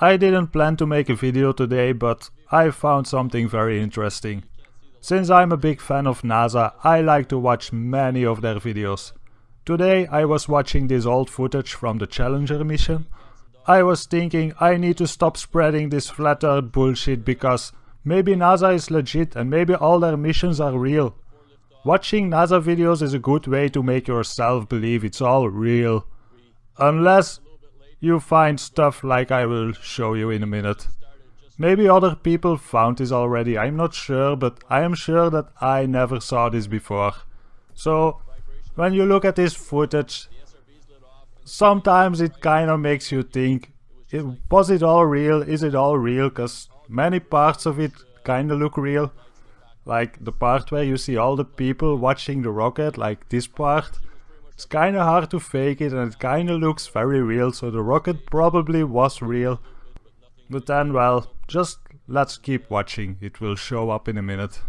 I didn't plan to make a video today, but I found something very interesting. Since I'm a big fan of NASA, I like to watch many of their videos. Today I was watching this old footage from the Challenger mission. I was thinking I need to stop spreading this flat earth bullshit because maybe NASA is legit and maybe all their missions are real. Watching NASA videos is a good way to make yourself believe it's all real. Unless you find stuff like I will show you in a minute. Maybe other people found this already, I'm not sure, but I am sure that I never saw this before. So when you look at this footage, sometimes it kind of makes you think, was it all real? Is it all real? Because many parts of it kind of look real. Like the part where you see all the people watching the rocket, like this part. It's kind of hard to fake it and it kind of looks very real, so the rocket probably was real. But then, well, just let's keep watching, it will show up in a minute.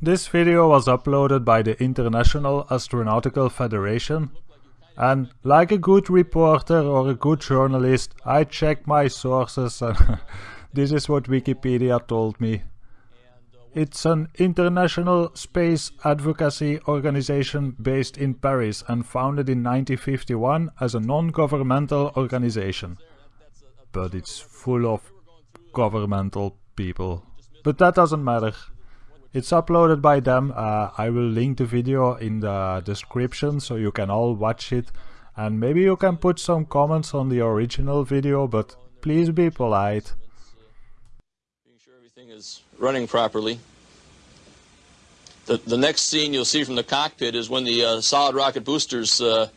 This video was uploaded by the International Astronautical Federation and like a good reporter or a good journalist I check my sources and this is what Wikipedia told me. It's an international space advocacy organization based in Paris and founded in 1951 as a non-governmental organization. But it's full of governmental people. But that doesn't matter. It's uploaded by them. Uh, I will link the video in the description so you can all watch it. And maybe you can put some comments on the original video, but please be polite. Is running properly. The, the next scene you'll see from the cockpit is when the uh, solid rocket boosters uh,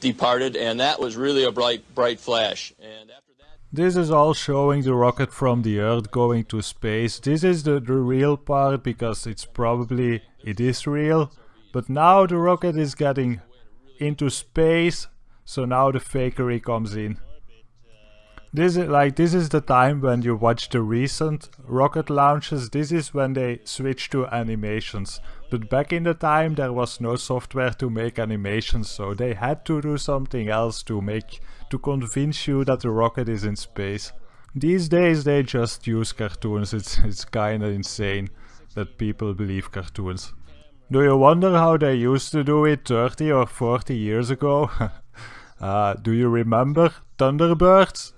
departed, and that was really a bright, bright flash. And after that... this is all showing the rocket from the Earth going to space. This is the, the real part because it's probably, it is real. But now the rocket is getting into space, so now the fakery comes in. This is like this is the time when you watch the recent rocket launches. This is when they switch to animations. But back in the time there was no software to make animations, so they had to do something else to make to convince you that the rocket is in space. These days they just use cartoons, it's, it's kinda insane that people believe cartoons. Do you wonder how they used to do it 30 or 40 years ago? uh, do you remember Thunderbirds?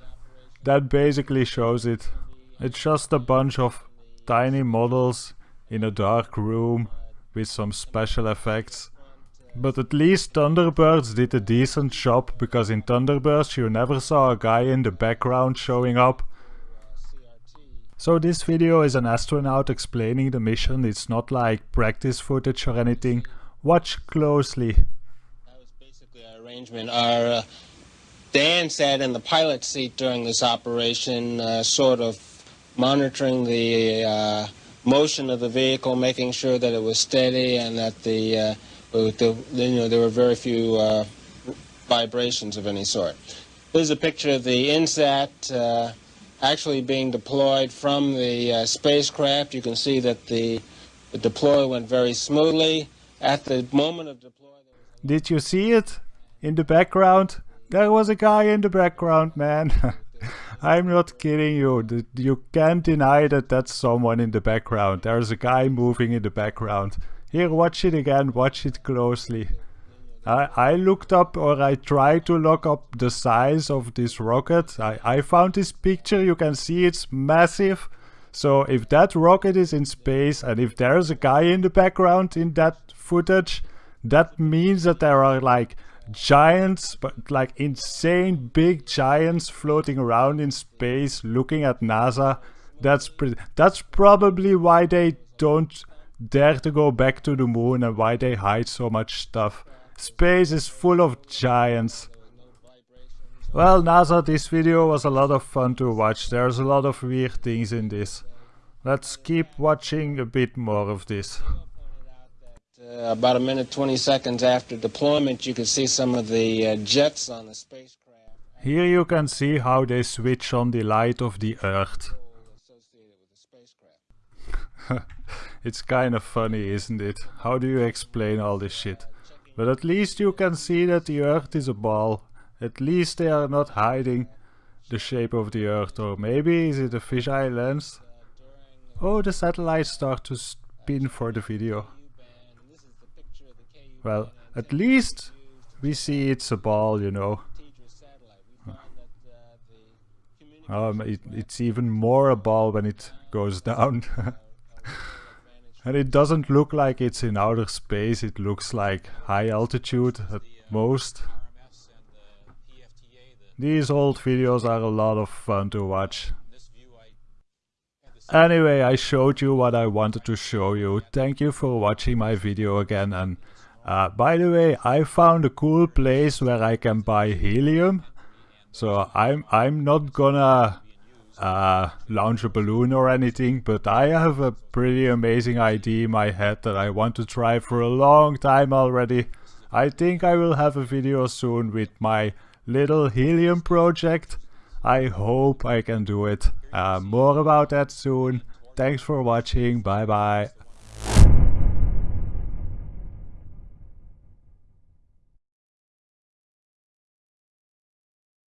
That basically shows it. It's just a bunch of tiny models in a dark room with some special effects. But at least Thunderbirds did a decent job because in Thunderbirds you never saw a guy in the background showing up. So this video is an astronaut explaining the mission, it's not like practice footage or anything. Watch closely. That was basically our arrangement. Our, uh, Dan sat in the pilot seat during this operation, uh, sort of monitoring the uh, motion of the vehicle, making sure that it was steady and that the uh, the, you know, there were very few uh, vibrations of any sort. This is a picture of the INSAT uh, actually being deployed from the uh, spacecraft. You can see that the, the deploy went very smoothly. At the moment of deploy... Did you see it? In the background? There was a guy in the background, man. I'm not kidding you. You can't deny that that's someone in the background. There's a guy moving in the background. Here, watch it again, watch it closely. I, I looked up or I tried to look up the size of this rocket. I, I found this picture, you can see it's massive. So if that rocket is in space and if there's a guy in the background in that footage, that means that there are like giants, but like insane big giants floating around in space looking at NASA. That's pretty, that's probably why they don't dare to go back to the moon and why they hide so much stuff. Space is full of giants. Well NASA, this video was a lot of fun to watch. There's a lot of weird things in this. Let's keep watching a bit more of this. Uh, about a minute 20 seconds after deployment you can see some of the uh, jets on the spacecraft. Here you can see how they switch on the light of the earth. It's kind of funny, isn't it? How do you explain all this shit? But at least you can see that the earth is a ball. At least they are not hiding the shape of the Earth, or maybe is it a fisheye lens? Oh, the satellites start to spin for the video. Well, at least we see it's a ball, you know. Um, it, it's even more a ball when it goes down. and it doesn't look like it's in outer space, it looks like high altitude at most. These old videos are a lot of fun to watch. Anyway, I showed you what I wanted to show you. Thank you for watching my video again and uh, by the way, I found a cool place where I can buy helium. So I'm I'm not gonna uh, launch a balloon or anything, but I have a pretty amazing idea in my head that I want to try for a long time already. I think I will have a video soon with my little helium project. I hope I can do it. Uh, more about that soon. Thanks for watching. Bye bye.